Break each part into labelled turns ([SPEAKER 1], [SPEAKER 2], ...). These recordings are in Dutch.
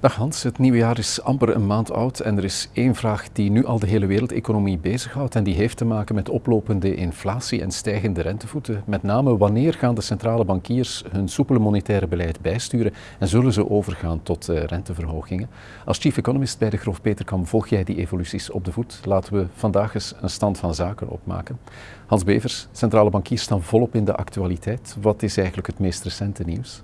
[SPEAKER 1] Dag Hans, het nieuwe jaar is amper een maand oud en er is één vraag die nu al de hele wereldeconomie bezighoudt en die heeft te maken met oplopende inflatie en stijgende rentevoeten. Met name wanneer gaan de centrale bankiers hun soepele monetaire beleid bijsturen en zullen ze overgaan tot uh, renteverhogingen? Als chief economist bij de Grof Peterkam volg jij die evoluties op de voet. Laten we vandaag eens een stand van zaken opmaken. Hans Bevers, centrale bankiers staan volop in de actualiteit. Wat is eigenlijk het meest recente nieuws?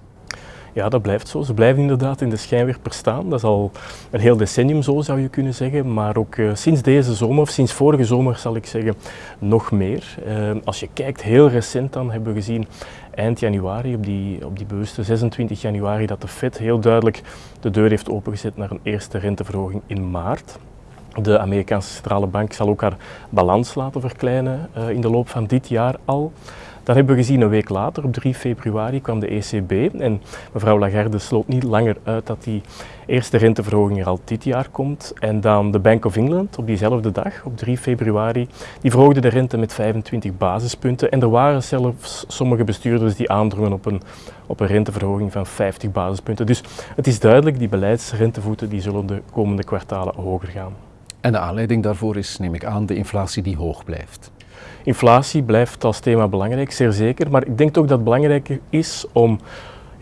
[SPEAKER 2] Ja, dat blijft zo. Ze blijven inderdaad in de schijnwerper staan. Dat is al een heel decennium zo, zou je kunnen zeggen. Maar ook uh, sinds deze zomer, of sinds vorige zomer zal ik zeggen, nog meer. Uh, als je kijkt, heel recent dan hebben we gezien eind januari, op die, op die bewuste 26 januari, dat de Fed heel duidelijk de deur heeft opengezet naar een eerste renteverhoging in maart. De Amerikaanse centrale bank zal ook haar balans laten verkleinen uh, in de loop van dit jaar al. Dat hebben we gezien een week later, op 3 februari, kwam de ECB. En mevrouw Lagarde sloot niet langer uit dat die eerste renteverhoging er al dit jaar komt. En dan de Bank of England op diezelfde dag, op 3 februari, die verhoogde de rente met 25 basispunten. En er waren zelfs sommige bestuurders die aandrongen op een, op een renteverhoging van 50 basispunten. Dus het is duidelijk, die beleidsrentevoeten die zullen de komende kwartalen hoger gaan.
[SPEAKER 1] En de aanleiding daarvoor is, neem ik aan, de inflatie die hoog blijft.
[SPEAKER 2] Inflatie blijft als thema belangrijk, zeer zeker. Maar ik denk ook dat het belangrijker is om,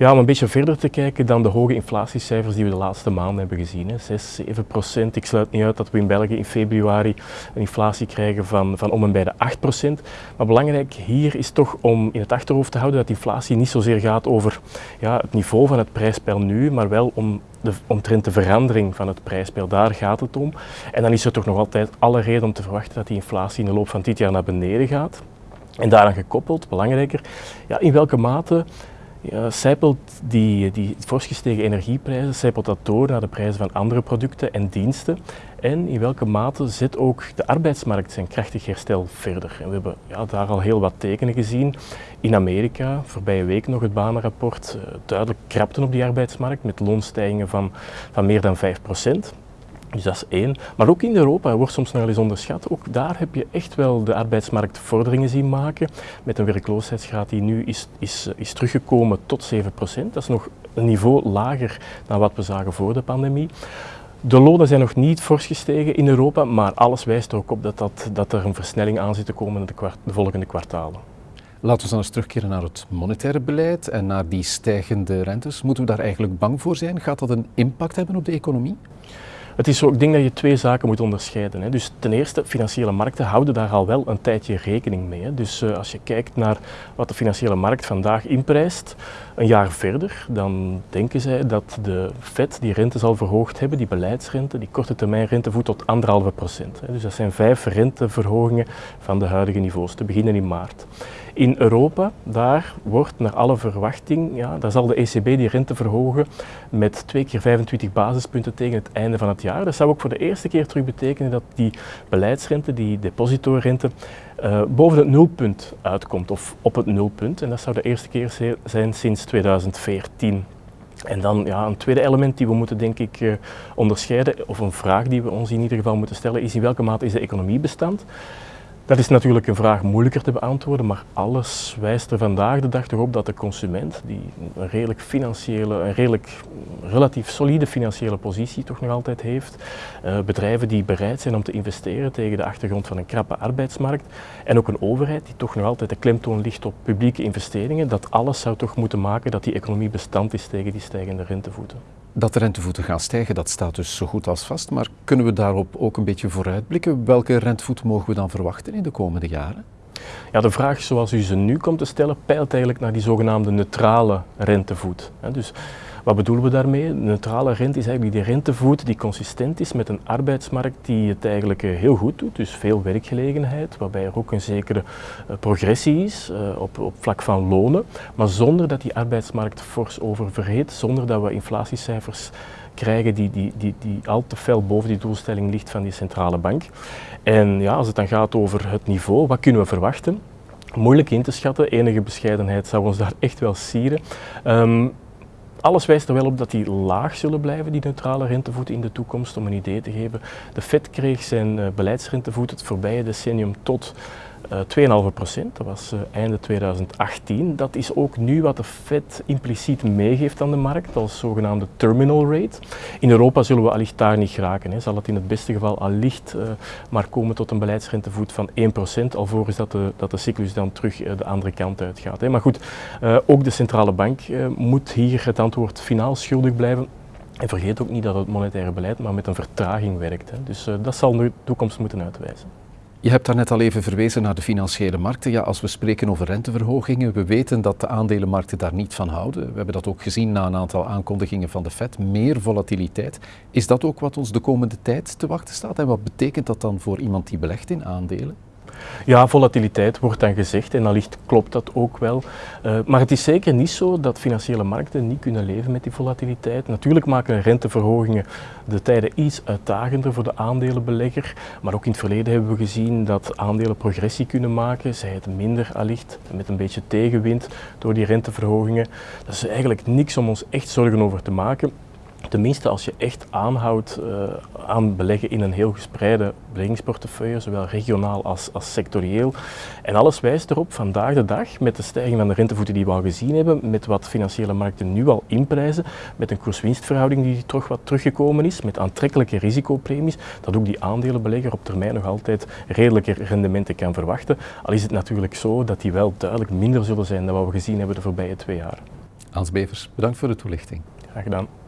[SPEAKER 2] ja, om een beetje verder te kijken dan de hoge inflatiecijfers die we de laatste maanden hebben gezien. Hè. 6, 7 procent. Ik sluit niet uit dat we in België in februari een inflatie krijgen van, van om en bij de 8 procent. Maar belangrijk hier is toch om in het achterhoofd te houden dat inflatie niet zozeer gaat over ja, het niveau van het prijspeil nu, maar wel om de, omtrent de verandering van het prijspeil, daar gaat het om. En dan is er toch nog altijd alle reden om te verwachten dat die inflatie in de loop van dit jaar naar beneden gaat. En daaraan gekoppeld, belangrijker, ja, in welke mate ja, zijpelt die, die fors gestegen energieprijzen, zijpelt dat door naar de prijzen van andere producten en diensten? En in welke mate zet ook de arbeidsmarkt zijn krachtig herstel verder? We hebben ja, daar al heel wat tekenen gezien. In Amerika, voorbije week nog het banenrapport, uh, duidelijk krapten op die arbeidsmarkt met loonstijgingen van, van meer dan 5 procent. Dus dat is één. Maar ook in Europa wordt soms nog eens onderschat. Ook daar heb je echt wel de arbeidsmarkt vorderingen zien maken. Met een werkloosheidsgraad die nu is, is, is teruggekomen tot 7%. Dat is nog een niveau lager dan wat we zagen voor de pandemie. De lonen zijn nog niet fors gestegen in Europa, maar alles wijst er ook op dat, dat, dat er een versnelling aan zit te komen de volgende kwartalen.
[SPEAKER 1] Laten we dan eens terugkeren naar het monetaire beleid en naar die stijgende rentes. Moeten we daar eigenlijk bang voor zijn? Gaat dat een impact hebben op de economie?
[SPEAKER 2] Het is zo, ik denk dat je twee zaken moet onderscheiden. Hè. Dus ten eerste, financiële markten houden daar al wel een tijdje rekening mee. Hè. Dus uh, als je kijkt naar wat de financiële markt vandaag inprijst, een jaar verder, dan denken zij dat de Fed die rente zal verhoogd hebben, die beleidsrente, die korte termijn rentevoet tot anderhalve procent. Dus dat zijn vijf renteverhogingen van de huidige niveaus, te beginnen in maart. In Europa, daar wordt naar alle verwachting, ja, daar zal de ECB die rente verhogen met twee keer 25 basispunten tegen het einde van het jaar. Dat zou ook voor de eerste keer terug betekenen dat die beleidsrente, die depositorrente, uh, boven het nulpunt uitkomt of op het nulpunt. En dat zou de eerste keer zijn sinds 2014. En dan ja, een tweede element die we moeten denk ik uh, onderscheiden, of een vraag die we ons in ieder geval moeten stellen, is in welke mate is de economie bestand? Dat is natuurlijk een vraag moeilijker te beantwoorden, maar alles wijst er vandaag de dag toch op dat de consument, die een redelijk financiële, een redelijk relatief solide financiële positie toch nog altijd heeft, uh, bedrijven die bereid zijn om te investeren tegen de achtergrond van een krappe arbeidsmarkt en ook een overheid die toch nog altijd de klemtoon ligt op publieke investeringen, dat alles zou toch moeten maken dat die economie bestand is tegen die stijgende rentevoeten.
[SPEAKER 1] Dat de rentevoeten gaan stijgen, dat staat dus zo goed als vast. Maar kunnen we daarop ook een beetje vooruitblikken? Welke rentevoeten mogen we dan verwachten in de komende jaren?
[SPEAKER 2] Ja, de vraag zoals u ze nu komt te stellen, peilt eigenlijk naar die zogenaamde neutrale rentevoet. Dus wat bedoelen we daarmee? Neutrale rente is eigenlijk die rentevoet die consistent is met een arbeidsmarkt die het eigenlijk eh, heel goed doet, dus veel werkgelegenheid, waarbij er ook een zekere eh, progressie is uh, op, op vlak van lonen, maar zonder dat die arbeidsmarkt fors oververheet, zonder dat we inflatiecijfers krijgen die, die, die, die al te fel boven die doelstelling ligt van die centrale bank. En ja, als het dan gaat over het niveau, wat kunnen we verwachten? Moeilijk in te schatten, enige bescheidenheid zou ons daar echt wel sieren. Um, alles wijst er wel op dat die laag zullen blijven, die neutrale rentevoeten in de toekomst. Om een idee te geven, de Fed kreeg zijn uh, beleidsrentevoet het voorbije decennium tot 2,5 procent, dat was uh, einde 2018. Dat is ook nu wat de Fed impliciet meegeeft aan de markt als zogenaamde terminal rate. In Europa zullen we allicht daar niet geraken. Hè. Zal het in het beste geval allicht uh, maar komen tot een beleidsrentevoet van 1 procent, alvorens dat de, dat de cyclus dan terug de andere kant uitgaat. Hè. Maar goed, ook de centrale bank moet hier het antwoord finaal schuldig blijven. En vergeet ook niet dat het monetaire beleid maar met een vertraging werkt. Hè. Dus dat zal de toekomst moeten uitwijzen.
[SPEAKER 1] Je hebt daar net al even verwezen naar de financiële markten. Ja, als we spreken over renteverhogingen, we weten dat de aandelenmarkten daar niet van houden. We hebben dat ook gezien na een aantal aankondigingen van de Fed. Meer volatiliteit. Is dat ook wat ons de komende tijd te wachten staat? En wat betekent dat dan voor iemand die belegt in aandelen?
[SPEAKER 2] Ja, volatiliteit wordt dan gezegd en allicht klopt dat ook wel. Uh, maar het is zeker niet zo dat financiële markten niet kunnen leven met die volatiliteit. Natuurlijk maken renteverhogingen de tijden iets uitdagender voor de aandelenbelegger. Maar ook in het verleden hebben we gezien dat aandelen progressie kunnen maken. Zij het minder allicht met een beetje tegenwind door die renteverhogingen. Dat is eigenlijk niks om ons echt zorgen over te maken. Tenminste, als je echt aanhoudt uh, aan beleggen in een heel gespreide beleggingsportefeuille, zowel regionaal als, als sectorieel. En alles wijst erop, vandaag de dag, met de stijging van de rentevoeten die we al gezien hebben, met wat financiële markten nu al inprijzen, met een koers-winstverhouding die toch wat teruggekomen is, met aantrekkelijke risicopremies, dat ook die aandelenbelegger op termijn nog altijd redelijke rendementen kan verwachten. Al is het natuurlijk zo dat die wel duidelijk minder zullen zijn dan wat we gezien hebben de voorbije twee jaar.
[SPEAKER 1] Hans Bevers, bedankt voor de toelichting.
[SPEAKER 2] Graag gedaan.